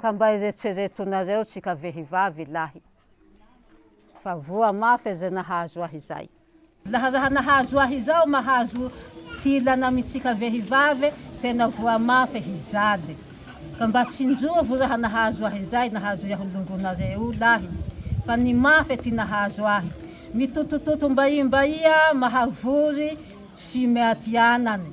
Ka mba eretseretonareo tsika vehivavy lahy fa voa mafy aza nahazo ahy izay. Laha raha nahazo ahy izao mahazo ty ilana amitsika vehivavy tena voa mafy hijaly. Ka mba tsinjovo raha nahazo ahy izay nahazo iaho longonareo lahy fa ny mafy ty nahazo ahy. Mitotototo mbaimbaia mahavory tsy miatianany.